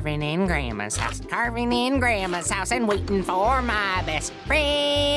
carving in Grandma's house, carving in Grandma's house, and waiting for my best friend.